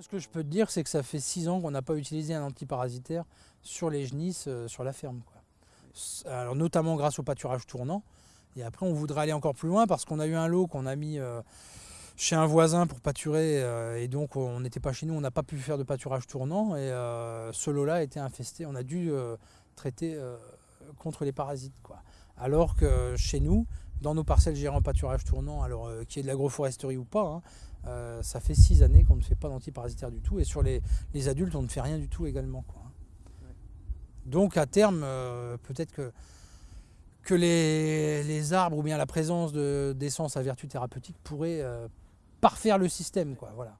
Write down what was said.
Ce que je peux te dire, c'est que ça fait six ans qu'on n'a pas utilisé un antiparasitaire sur les genisses, euh, sur la ferme. Alors, notamment grâce au pâturage tournant. Et après, on voudrait aller encore plus loin parce qu'on a eu un lot qu'on a mis euh, chez un voisin pour pâturer. Euh, et donc, on n'était pas chez nous, on n'a pas pu faire de pâturage tournant. Et ce lot-là été infesté. On a dû traiter contre les parasites. Alors que chez nous, dans nos parcelles gérées en pâturage tournant, alors qu'il y ait de l'agroforesterie ou pas, hein, euh, ça fait six années qu'on ne fait pas d'antiparasitaire du tout. Et sur les, adultes, on ne fait rien du tout également. Donc à terme, euh, peut-être que, que les, arbres ou bien la présence d'essence à vertu thérapeutique pourraient euh, parfaire le système. Quoi, voilà.